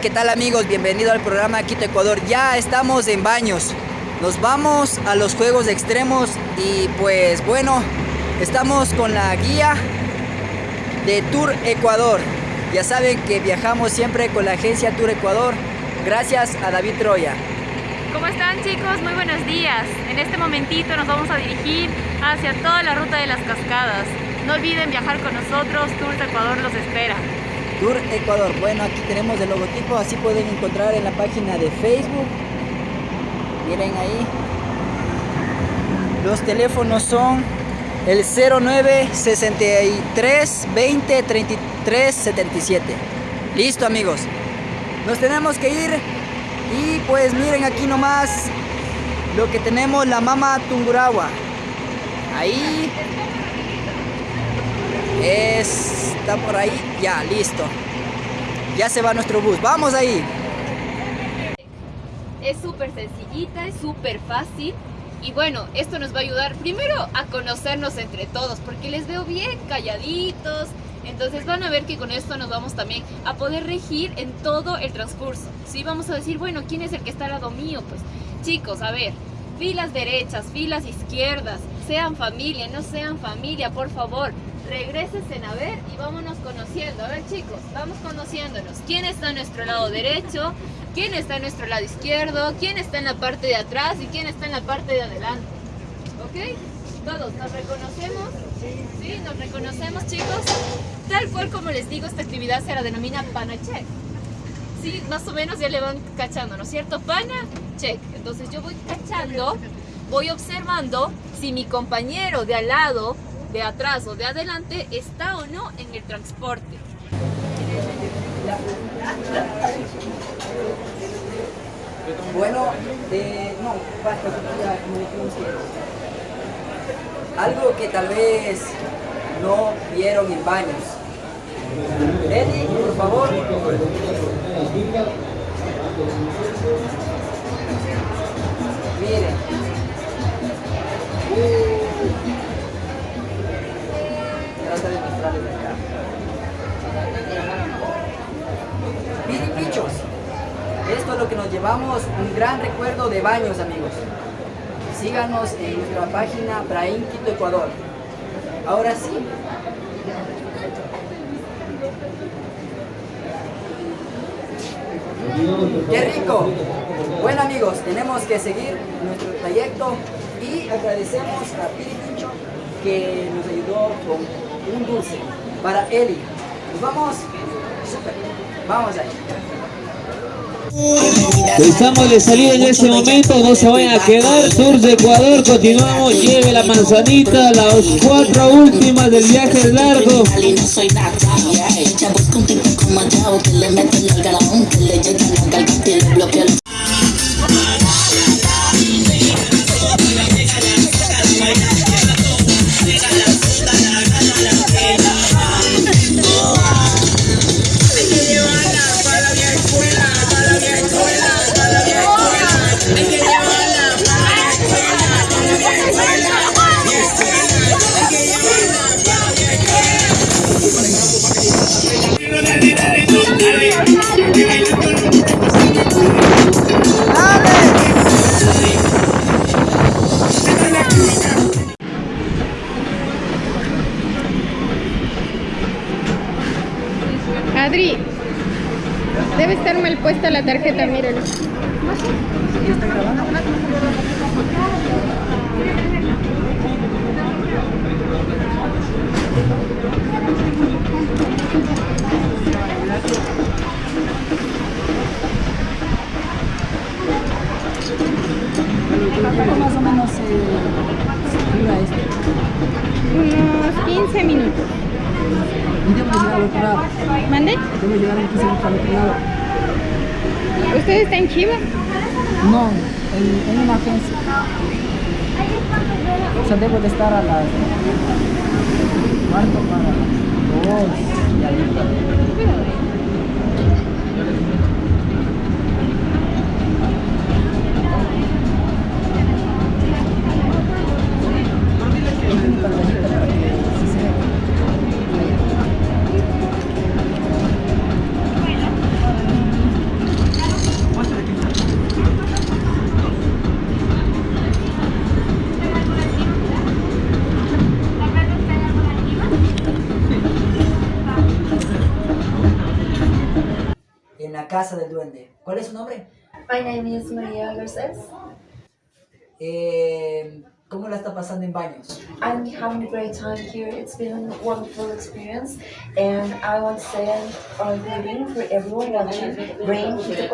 ¿qué tal amigos? Bienvenido al programa Quito Ecuador. Ya estamos en baños. Nos vamos a los juegos extremos y pues bueno, estamos con la guía de Tour Ecuador. Ya saben que viajamos siempre con la agencia Tour Ecuador. Gracias a David Troya. ¿Cómo están chicos? Muy buenos días. En este momentito nos vamos a dirigir hacia toda la ruta de las cascadas. No olviden viajar con nosotros, Tour Ecuador los espera. Tour Ecuador. Bueno, aquí tenemos el logotipo, así pueden encontrar en la página de Facebook. Miren ahí. Los teléfonos son el 09 63 20 33 77. Listo amigos. Nos tenemos que ir y pues miren aquí nomás lo que tenemos la mama Tunguragua. Ahí está por ahí, ya, listo. Ya se va nuestro bus, vamos ahí. Es súper sencillita, es súper fácil. Y bueno, esto nos va a ayudar primero a conocernos entre todos, porque les veo bien calladitos. Entonces van a ver que con esto nos vamos también a poder regir en todo el transcurso. Si vamos a decir, bueno, ¿quién es el que está al lado mío? Pues chicos, a ver, filas derechas, filas izquierdas, sean familia, no sean familia, por favor regresen a ver y vámonos conociendo. A ver chicos, vamos conociéndonos. ¿Quién está a nuestro lado derecho? ¿Quién está a nuestro lado izquierdo? ¿Quién está en la parte de atrás? ¿Y quién está en la parte de adelante? ¿Ok? Todos, ¿nos reconocemos? ¿Sí? ¿Nos reconocemos chicos? Tal cual como les digo, esta actividad se la denomina pana check. Sí, más o menos ya le van cachando, ¿no es cierto? Pana check. Entonces yo voy cachando, voy observando si mi compañero de al lado de atrás o de adelante está o no en el transporte. Bueno, eh, no, basta, algo que tal vez no vieron en baños. Eddie, por favor. Miren. Esto es lo que nos llevamos, un gran recuerdo de baños, amigos. Síganos en nuestra página Brain Quito Ecuador. Ahora sí. ¡Qué rico! Bueno amigos, tenemos que seguir nuestro trayecto y agradecemos a Piripicho que nos ayudó con un dulce para Eli. Nos vamos. Super. Vamos ahí. Estamos de salida en ese momento, no se vayan a quedar, Tour de Ecuador, continuamos, lleve la manzanita, las cuatro últimas del viaje largo. ¿Usted está Chiva? No, en, en una agencia. O sea, debo de estar a las cuarto para las dos y ahí. Duende. ¿Cuál es su nombre? My name is Maria Garces. Eh, ¿Cómo la está pasando en baños? I'm having a great time here. It's been a wonderful experience, and I want to say a greeting for everyone watching. Rain to the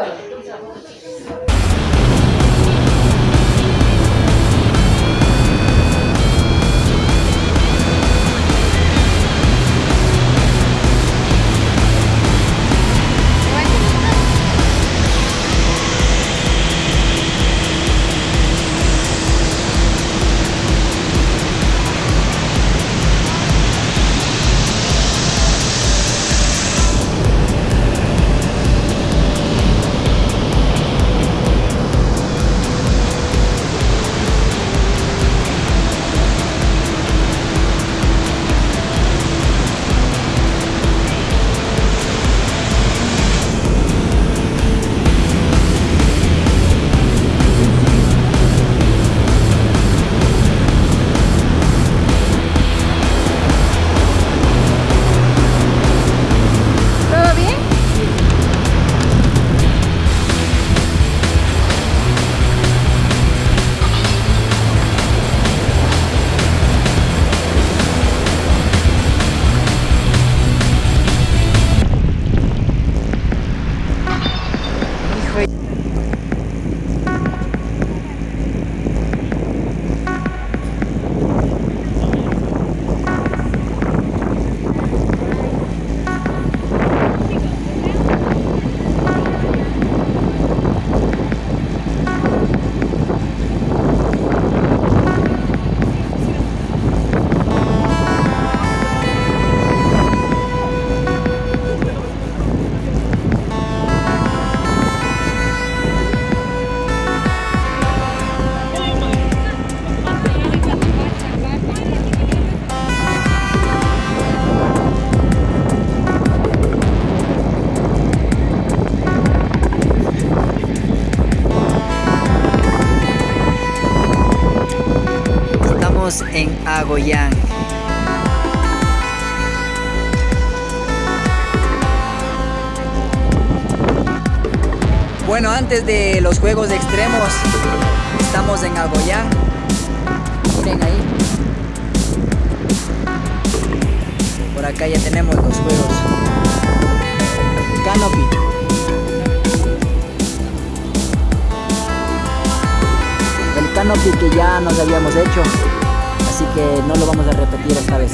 En Agoyán. Bueno, antes de los juegos extremos, estamos en Agoyán. Miren ahí. Por acá ya tenemos los juegos. Canopy. El canopy que ya nos habíamos hecho. No lo vamos a repetir esta vez.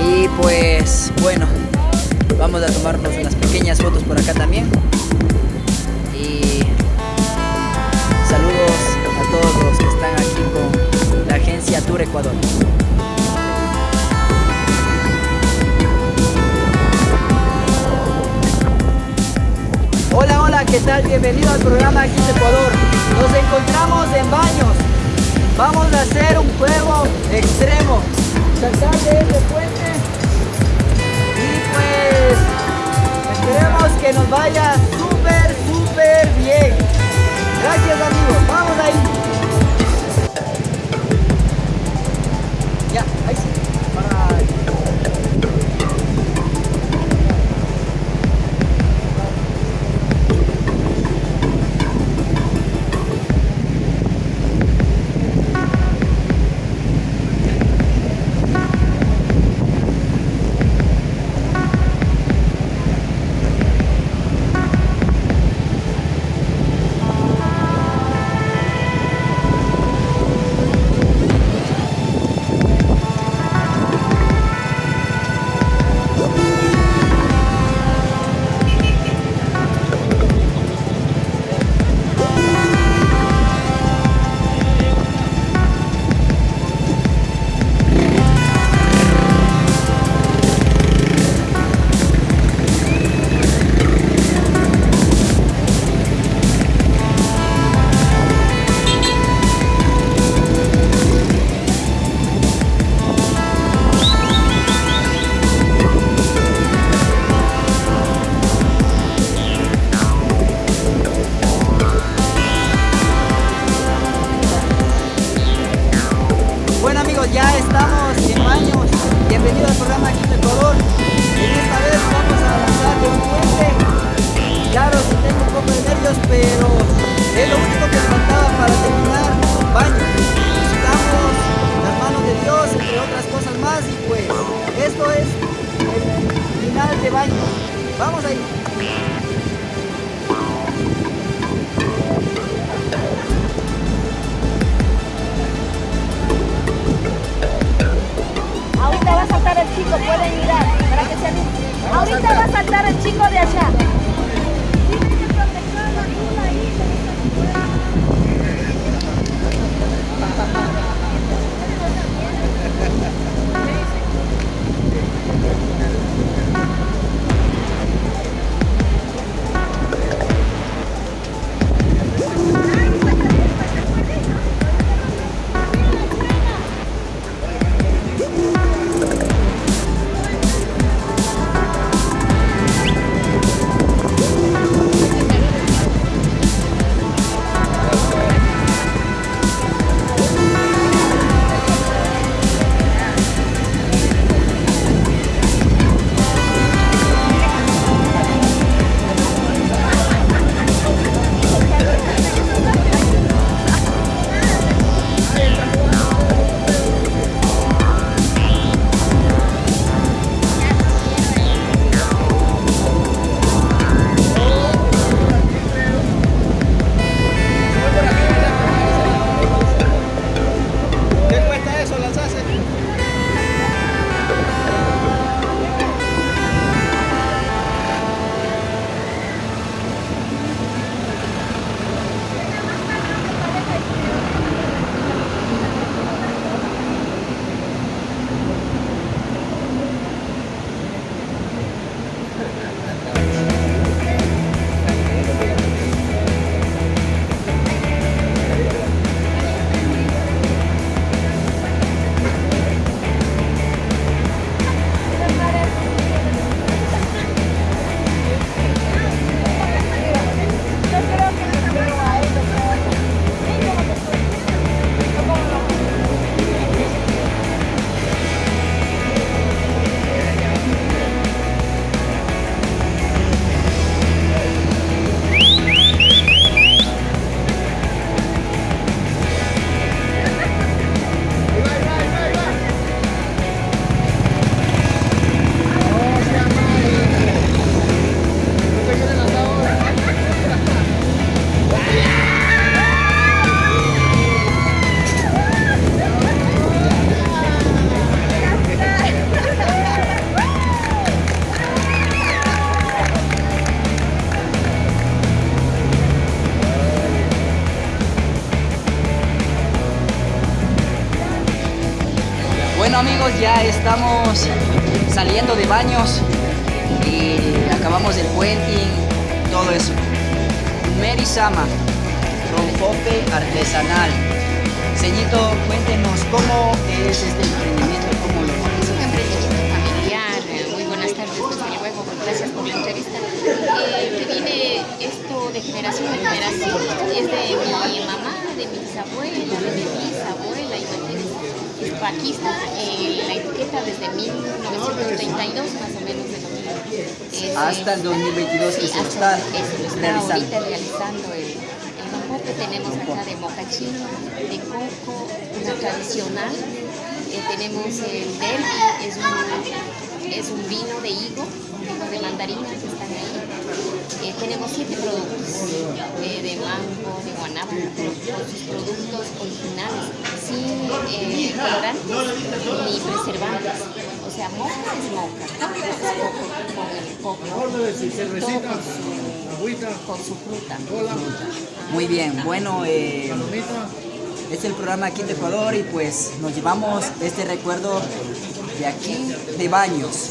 Y pues bueno, vamos a tomarnos unas pequeñas fotos por acá también. Y saludos a todos los que están aquí con la agencia Tour Ecuador. ¿Qué tal? Bienvenido al programa Aquí de Ecuador. Nos encontramos en baños. Vamos a hacer un juego extremo. Saltar de este puente. Y pues esperemos que nos vaya súper, súper bien. Gracias amigos, vamos ahí. Vamos ahí. Ahorita va a saltar el chico, pueden mirar para que se. Ahorita va a saltar el chico de allá. Ya estamos saliendo de baños y acabamos el puenting, todo eso. Merisama, rompope artesanal. Ceñito, cuéntenos cómo es este emprendimiento, Es paquista. eh, la etiqueta desde 1932 más o menos de lo. Es, Hasta el 2022 que sí, se lo hasta- está está realizando. ahorita realizando el, el rompope. Tenemos acá de mocachino, de coco, una tradicional. Eh, tenemos el derby, es un, es un vino de higo, vino de mandarina que están ahí. Eh, tenemos siete productos eh, de mango, de guanábana, sus productos originales, sin eh, colorantes ni preservantes. O sea, moca es moca, coco es coco con el coco, todo con su, con su fruta. Muy bien, bueno, eh, este es el programa aquí de Ecuador y pues nos llevamos este recuerdo de aquí de Baños.